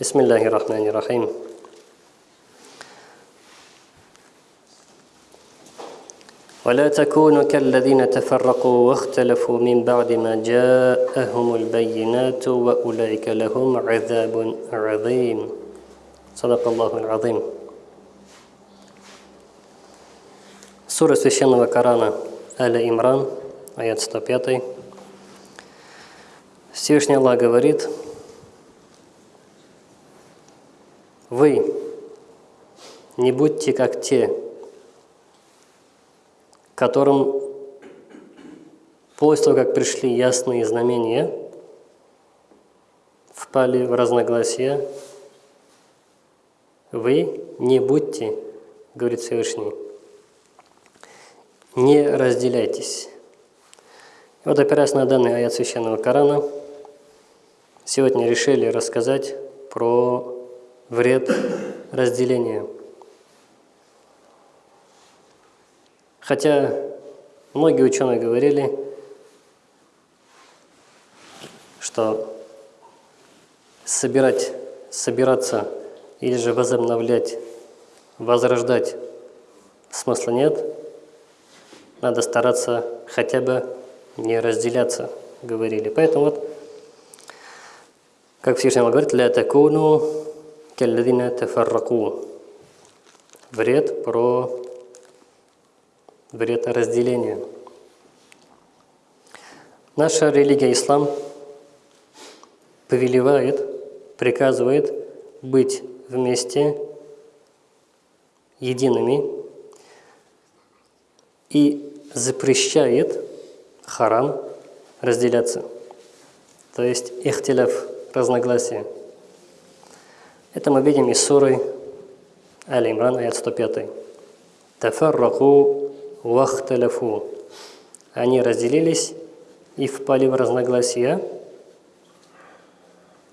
بسم الله الرحمن الرحيم ولا تكونوا كالذين تفرقوا واختلفوا من بعد ما جاءهم البينات وأولئك لهم عذاب عظيم صدق الله العظيم Сура Священного Корана Аля Имран, аят 105. Всевышний Аллах говорит, «Вы не будьте как те, которым после того, как пришли ясные знамения, впали в разногласия, вы не будьте, говорит Всевышний, не разделяйтесь. Вот опираясь на данный аят Священного Корана, сегодня решили рассказать про вред разделения. Хотя многие ученые говорили, что собирать, собираться или же возобновлять, возрождать смысла нет – надо стараться хотя бы не разделяться, говорили. Поэтому вот, как Всевышний говорит, «Ля такуну калладина тафарраку». Вред про вред разделения. Наша религия ислам повелевает, приказывает быть вместе едиными и запрещает харам разделяться. То есть ихтиляф, разногласия. Это мы видим из суры Али-Имран, аят 105. Тафарраку вахталяфу. Они разделились и впали в разногласия.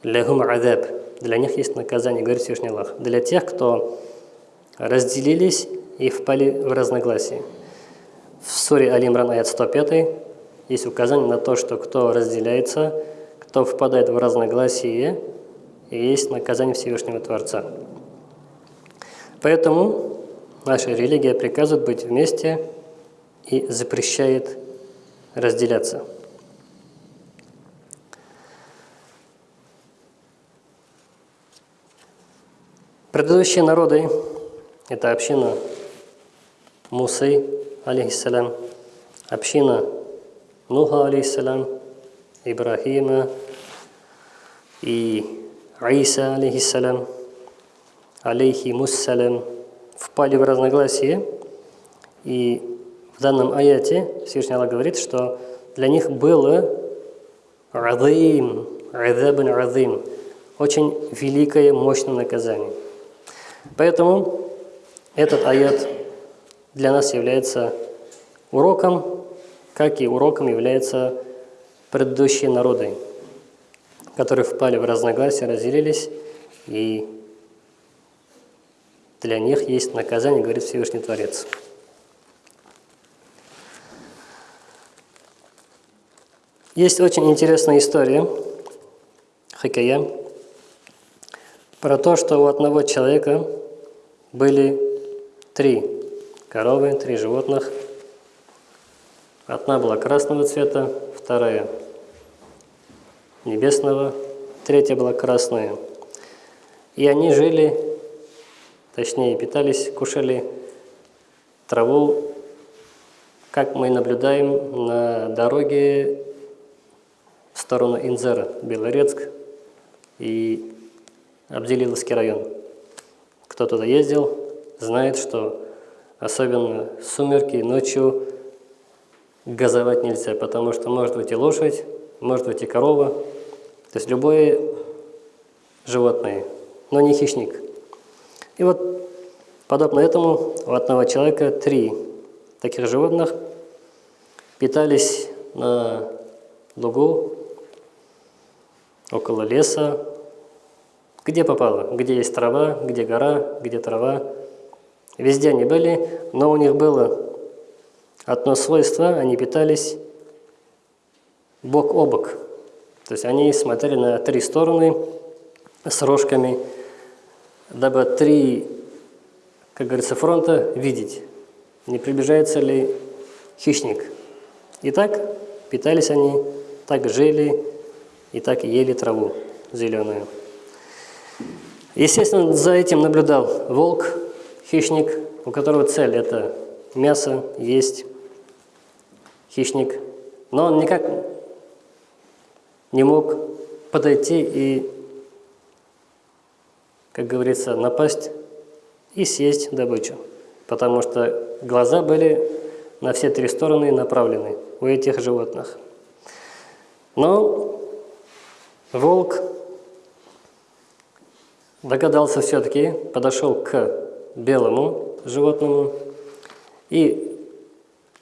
Лягум адаб. Для них есть наказание, говорит Всевышний Аллах. Для тех, кто разделились и впали в разногласия. В суре Алимран аят 105 есть указание на то, что кто разделяется, кто впадает в разногласие, и есть наказание Всевышнего Творца. Поэтому наша религия приказывает быть вместе и запрещает разделяться. Предыдущие народы – это община Мусы, алейхиссалям, община Нуха, алейхиссалям, Ибрахима и Иса, алейхиссалям, алейхимуссалям, впали в разногласие. И в данном аяте Всевышний Аллах говорит, что для них было азим, азабан азим, очень великое, мощное наказание. Поэтому этот аят для нас является уроком, как и уроком являются предыдущие народы, которые впали в разногласия, разделились, и для них есть наказание, говорит Всевышний Творец. Есть очень интересная история, хакая, про то, что у одного человека были три коровы, три животных. Одна была красного цвета, вторая небесного, третья была красная. И они жили, точнее питались, кушали траву, как мы наблюдаем на дороге в сторону Инзера, Белорецк и Абдилиловский район. Кто туда ездил, знает, что особенно сумерки, ночью газовать нельзя, потому что может быть и лошадь, может быть и корова, то есть любое животное, но не хищник. И вот подобно этому у одного человека три таких животных питались на лугу, около леса, где попало, где есть трава, где гора, где трава, Везде они были, но у них было одно свойство, они питались бок о бок. То есть они смотрели на три стороны с рожками, дабы три, как говорится, фронта видеть, не приближается ли хищник. И так питались они, так жили и так ели траву зеленую. Естественно, за этим наблюдал волк, хищник, у которого цель – это мясо есть, хищник. Но он никак не мог подойти и, как говорится, напасть и съесть добычу, потому что глаза были на все три стороны направлены у этих животных. Но волк догадался все-таки, подошел к белому животному и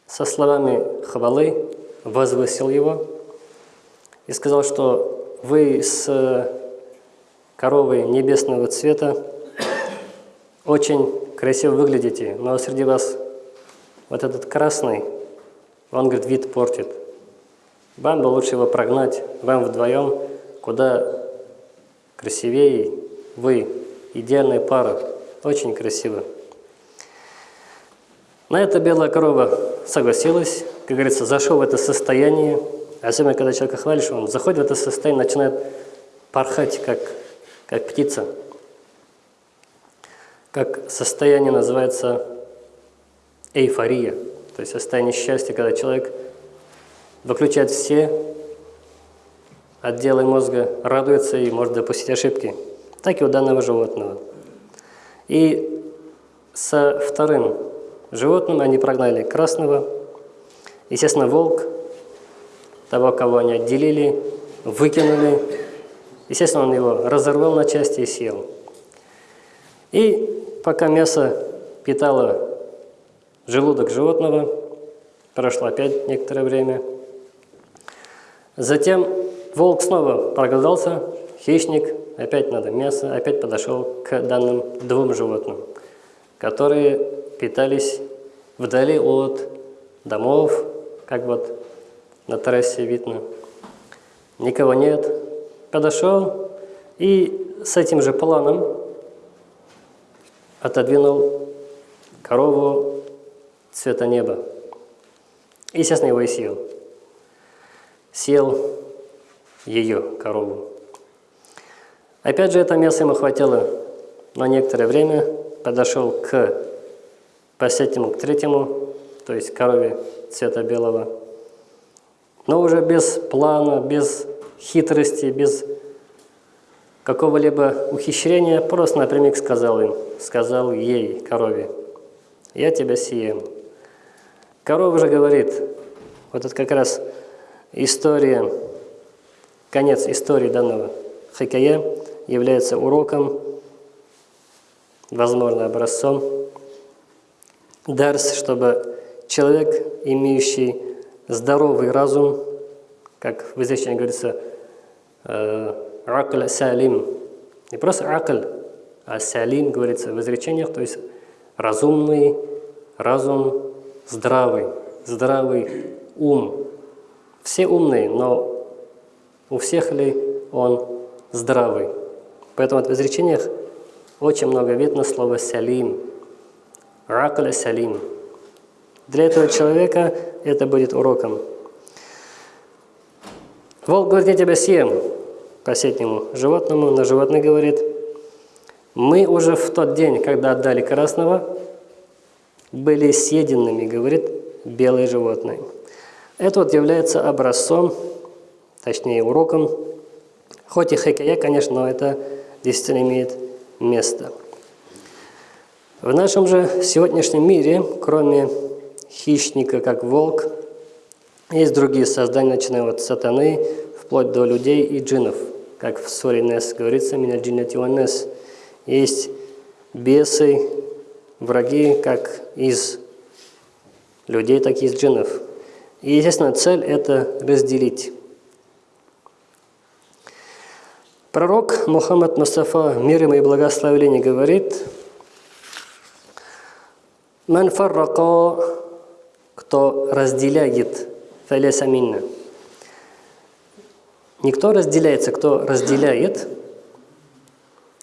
со словами хвалы возвысил его и сказал, что вы с коровой небесного цвета очень красиво выглядите, но среди вас вот этот красный, он, говорит, вид портит. Вам бы лучше его прогнать, вам вдвоем, куда красивее вы, идеальная пара, очень красиво. На это белая корова согласилась, как говорится, зашел в это состояние, особенно когда человека хвалишь, он заходит в это состояние, начинает порхать, как, как птица. Как состояние называется эйфория, то есть состояние счастья, когда человек выключает все отделы мозга, радуется и может допустить ошибки, так и у данного животного. И со вторым животным они прогнали красного, естественно, волк, того, кого они отделили, выкинули, естественно, он его разорвал на части и съел. И пока мясо питало желудок животного, прошло опять некоторое время. Затем волк снова проголодался, хищник, опять надо мясо, опять подошел к данным двум животным, которые питались вдали от домов, как вот на трассе видно. Никого нет. Подошел и с этим же планом отодвинул корову цвета неба. Естественно, его и съел. Съел ее, корову. Опять же, это мясо ему хватило на некоторое время. Подошел к последнему, к третьему, то есть корове цвета белого. Но уже без плана, без хитрости, без какого-либо ухищрения, просто напрямик сказал им, сказал ей, корове, «Я тебя съем». Корова же говорит, вот это как раз история, конец истории данного хикая является уроком, возможно, образцом, дарс, чтобы человек, имеющий здоровый разум, как в изречении говорится, «акль салим», не просто акль, а салим говорится в изречениях, то есть разумный разум, здравый, здравый ум. Все умные, но у всех ли он здравый? Поэтому в изречениях очень много видно слова «салим», «ракля салим». Для этого человека это будет уроком. Волк говорит, я тебя съем, последнему животному, но животное говорит, мы уже в тот день, когда отдали красного, были съеденными, говорит белые животные. Это вот является образцом, точнее уроком, хоть и хикая, конечно, но это действительно имеет место. В нашем же сегодняшнем мире, кроме хищника, как волк, есть другие создания, начиная от сатаны, вплоть до людей и джинов. Как в суре Нес говорится, «Меня джиннати Нес». Есть бесы, враги, как из людей, так и из джиннов. И, естественно, цель – это разделить. Пророк Мухаммад Мустафа, мир ему и благословение, говорит, «Ман фаррака, кто разделяет, фаляса минна». Никто разделяется, кто разделяет,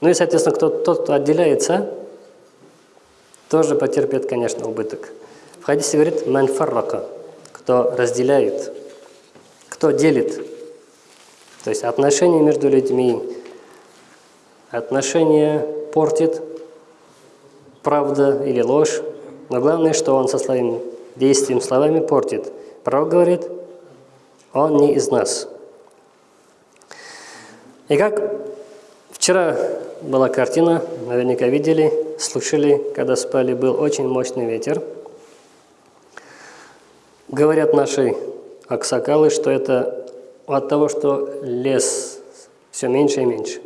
Ну и, соответственно, кто, тот, кто отделяется, тоже потерпит, конечно, убыток. В хадисе говорит «манфаррака», кто разделяет, кто делит. То есть отношения между людьми, отношения портит правда или ложь, но главное, что он со своим действием, словами портит. Пророк говорит, он не из нас. И как вчера была картина, наверняка видели, слышали, когда спали, был очень мощный ветер. Говорят наши аксакалы, что это от того, что лес все меньше и меньше.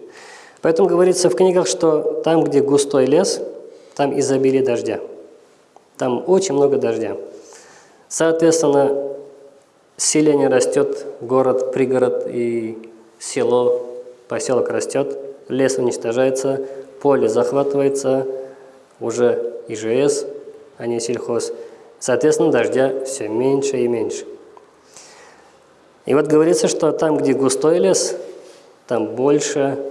Поэтому говорится в книгах, что там, где густой лес, там изобилие дождя. Там очень много дождя. Соответственно, селение растет, город, пригород и село, поселок растет, лес уничтожается, поле захватывается, уже ИЖС, а не сельхоз. Соответственно, дождя все меньше и меньше. И вот говорится, что там, где густой лес, там больше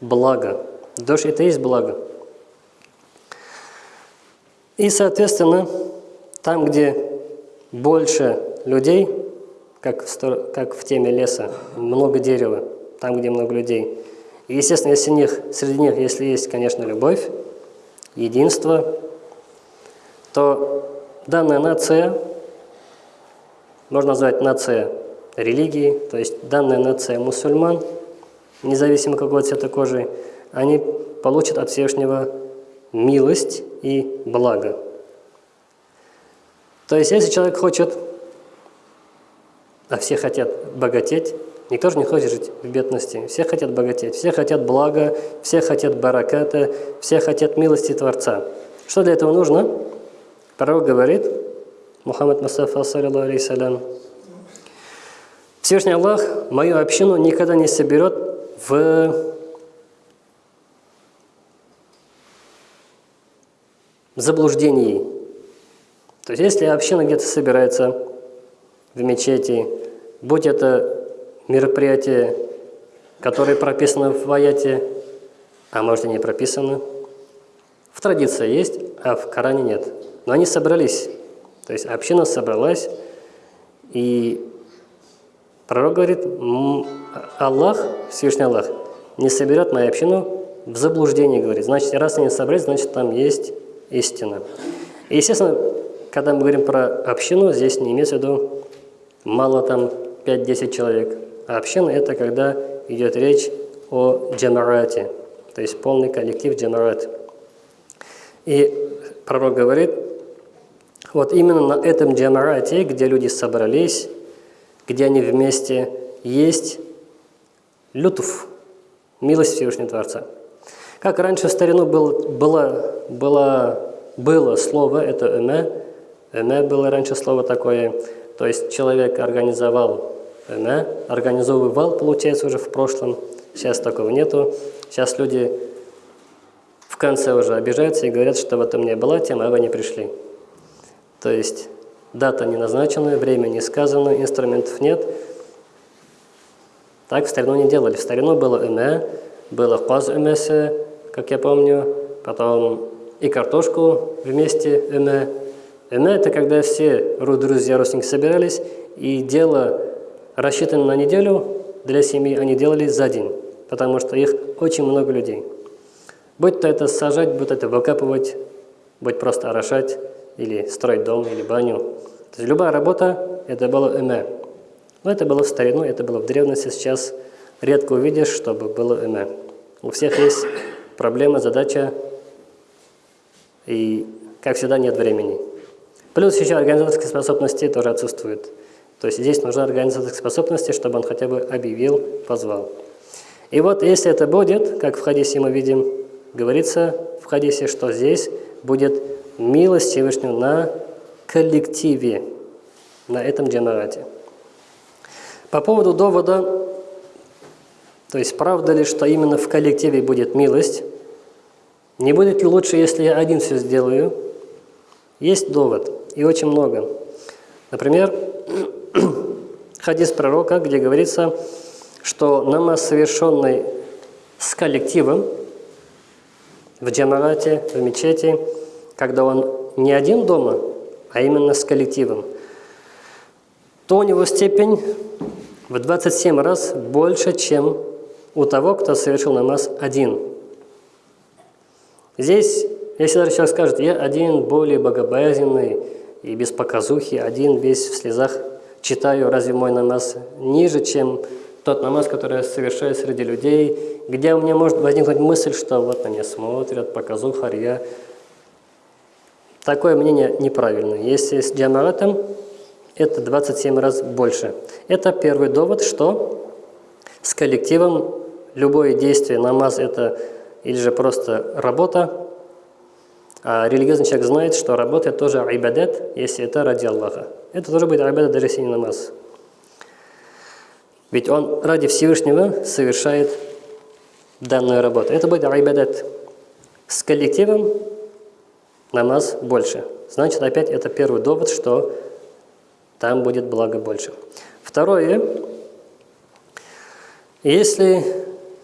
блага. Дождь – это и есть благо. И, соответственно, там, где больше людей, как в, как в теме леса, много дерева, там, где много людей. И, естественно, если них, среди них, если есть, конечно, любовь, единство, то данная нация, можно назвать нация религии, то есть данная нация мусульман, независимо какого цвета кожи, они получат от Всевышнего милость и благо. То есть, если человек хочет, а все хотят богатеть, никто же не хочет жить в бедности, все хотят богатеть, все хотят блага, все хотят бараката, все хотят милости Творца. Что для этого нужно? Пророк говорит, Мухаммад Мустафа, салям, Всевышний Аллах мою общину никогда не соберет в заблуждении. То есть, если община где-то собирается в мечети, будь это мероприятие, которое прописано в аяте, а может и не прописано, в традиции есть, а в Коране нет. Но они собрались, то есть община собралась, и пророк говорит, Аллах, Всевышний Аллах, не соберет мою общину в заблуждении, говорит. Значит, раз они собрались, значит, там есть истина. И, естественно, когда мы говорим про общину, здесь не имеется в виду мало там 5-10 человек. А община – это когда идет речь о джамарате, то есть полный коллектив джамарат. И пророк говорит, вот именно на этом джамарате, где люди собрались, где они вместе есть лютуф, милость Всевышнего Творца. Как раньше в старину был, было, было, было слово, это «эме», «эме» было раньше слово такое, то есть человек организовал «эме», организовывал, получается, уже в прошлом, сейчас такого нету. Сейчас люди в конце уже обижаются и говорят, что в этом не было тема, а вы не пришли. То есть дата не назначена, время не сказано, инструментов нет. Так в старину не делали. В старину было «эме», было «каз эмесе», как я помню, потом и картошку вместе эме. Эме – это когда все друзья, родственники собирались, и дело, рассчитанное на неделю для семьи, они делали за день, потому что их очень много людей. Будь то это сажать, будь это выкапывать, будь просто орошать, или строить дом, или баню. То есть любая работа – это было эме. Но это было в старину, это было в древности, сейчас редко увидишь, чтобы было эме. У всех есть проблема, задача, и, как всегда, нет времени. Плюс еще организаторские способности тоже отсутствуют. То есть здесь нужна организаторские способности, чтобы он хотя бы объявил, позвал. И вот если это будет, как в хадисе мы видим, говорится в хадисе, что здесь будет милость Всевышнего на коллективе, на этом джамарате. По поводу довода то есть правда ли, что именно в коллективе будет милость? Не будет ли лучше, если я один все сделаю? Есть довод, и очень много. Например, хадис пророка, где говорится, что намаз, совершенный с коллективом в джамарате, в мечети, когда он не один дома, а именно с коллективом, то у него степень в 27 раз больше, чем у того, кто совершил намаз один. Здесь, если даже человек скажет, я один более богобоязненный и без показухи, один весь в слезах читаю, разве мой намаз ниже, чем тот намаз, который я совершаю среди людей, где у меня может возникнуть мысль, что вот на меня смотрят, показуха, я. Такое мнение неправильное. Если с джамаатом, это 27 раз больше. Это первый довод, что с коллективом любое действие, намаз – это или же просто работа, а религиозный человек знает, что работа – это тоже айбадет, если это ради Аллаха. Это тоже будет айбадет, даже если не намаз. Ведь он ради Всевышнего совершает данную работу. Это будет айбадет. С коллективом намаз больше. Значит, опять это первый довод, что там будет благо больше. Второе. Если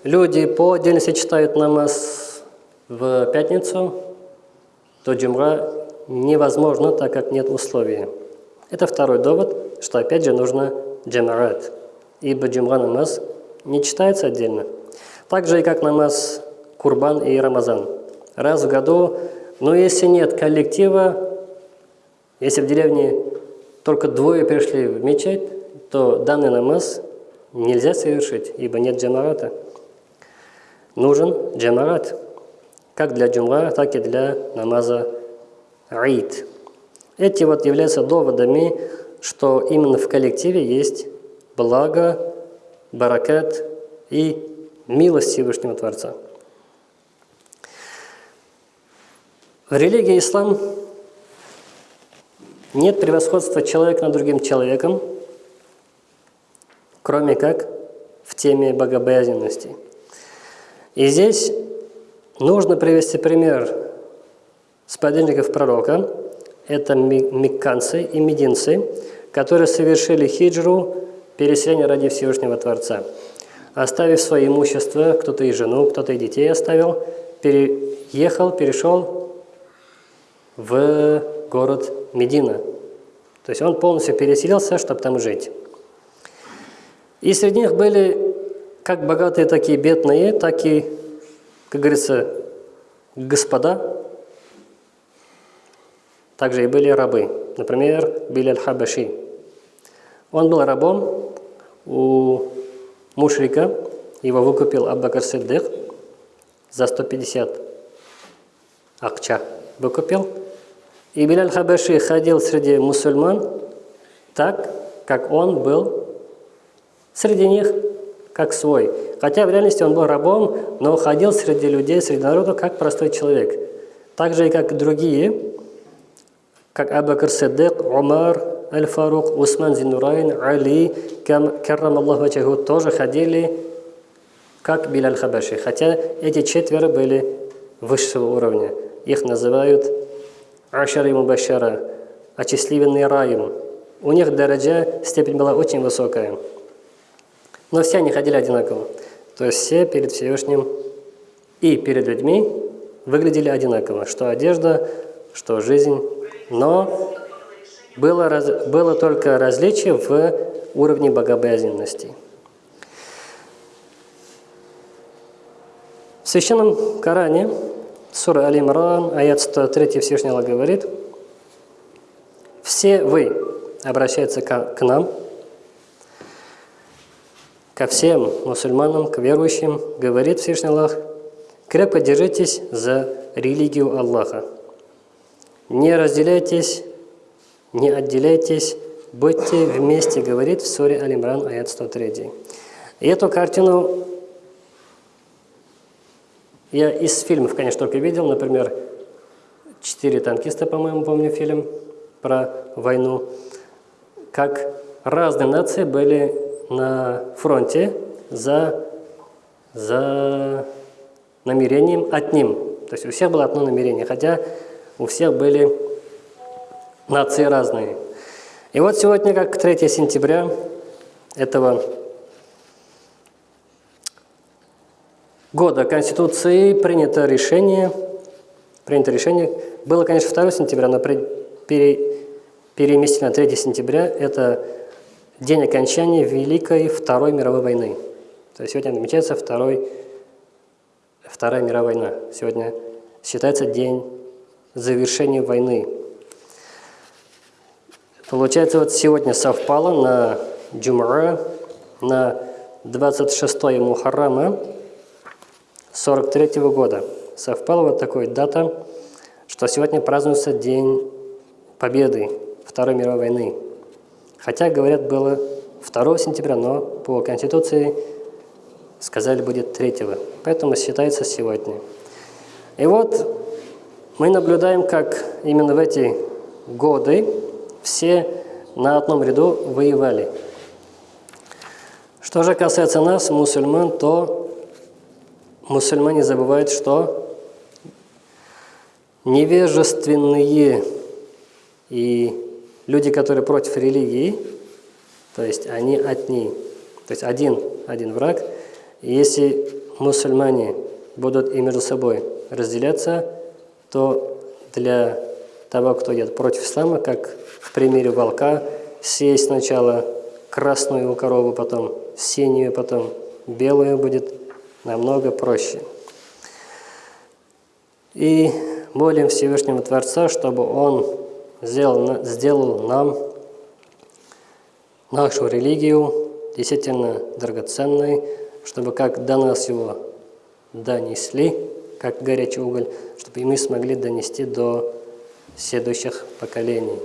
люди по отдельности читают намаз в пятницу, то джумра невозможно, так как нет условия. Это второй довод, что опять же нужно джамарат, ибо джумра намаз не читается отдельно. Так же и как намаз Курбан и Рамазан. Раз в году, но если нет коллектива, если в деревне только двое пришли в мечеть, то данный намаз нельзя совершить, ибо нет джамарата. Нужен джамарат, как для джумра, так и для намаза аид. Эти вот являются доводами, что именно в коллективе есть благо, баракат и милость Всевышнего Творца. В религии ислам нет превосходства человека над другим человеком, кроме как в теме богобоязненности. И здесь нужно привести пример сподвижников пророка. Это мекканцы и мединцы, которые совершили хиджру, переселение ради Всевышнего Творца. Оставив свое имущество, кто-то и жену, кто-то и детей оставил, переехал, перешел в город Медина. То есть он полностью переселился, чтобы там жить. И среди них были как богатые, так и бедные, так и, как говорится, господа. Также и были рабы. Например, Биляль Хабаши. Он был рабом у мушрика, его выкупил Аббакар Сиддык за 150 акча выкупил. И Биляль Хабаши ходил среди мусульман так, как он был среди них, как свой. Хотя в реальности он был рабом, но ходил среди людей, среди народа, как простой человек. Так же и как другие, как Абакр Сиддик, Умар, Аль-Фарук, Усман Зинурайн, Али, Каррам Аллаху Вачаху, тоже ходили как Биляль Хабаши. Хотя эти четверо были высшего уровня. Их называют Ашари Мубашара, очисливенный раем. У них дaraджа, степень была очень высокая. Но все они ходили одинаково. То есть все перед Всевышним и перед людьми выглядели одинаково. Что одежда, что жизнь. Но было, раз, было только различие в уровне богобоязненности. В Священном Коране Сура Аль-Имран, аят 103 Всевышний Аллах говорит, «Все вы, обращаются к, к нам, ко всем мусульманам, к верующим, говорит Всевышний Аллах, крепко держитесь за религию Аллаха. Не разделяйтесь, не отделяйтесь, будьте вместе, говорит в суре Аль-Имран, аят 103. И эту картину я из фильмов, конечно, только видел, например, «Четыре танкиста», по-моему, помню фильм про войну, как разные нации были на фронте за, за намерением одним. То есть у всех было одно намерение, хотя у всех были нации разные. И вот сегодня, как 3 сентября этого года Конституции принято решение, принято решение, было, конечно, 2 сентября, но пере, переместили на 3 сентября, это день окончания Великой Второй мировой войны. То есть сегодня намечается Второй, Вторая мировая война. Сегодня считается день завершения войны. Получается, вот сегодня совпало на Джумра, на 26 Мухаррама 43 -го года. Совпала вот такая дата, что сегодня празднуется День Победы Второй мировой войны. Хотя, говорят, было 2 сентября, но по Конституции сказали будет 3 Поэтому считается сегодня. И вот мы наблюдаем, как именно в эти годы все на одном ряду воевали. Что же касается нас, мусульман, то мусульмане забывают, что невежественные и люди, которые против религии, то есть они одни, то есть один, один враг. И если мусульмане будут и между собой разделяться, то для того, кто идет против ислама, как в примере волка, съесть сначала красную корову, потом синюю, потом белую будет намного проще. И молим Всевышнего Творца, чтобы Он сделал, сделал нам нашу религию действительно драгоценной, чтобы как до нас его донесли, как горячий уголь, чтобы и мы смогли донести до следующих поколений.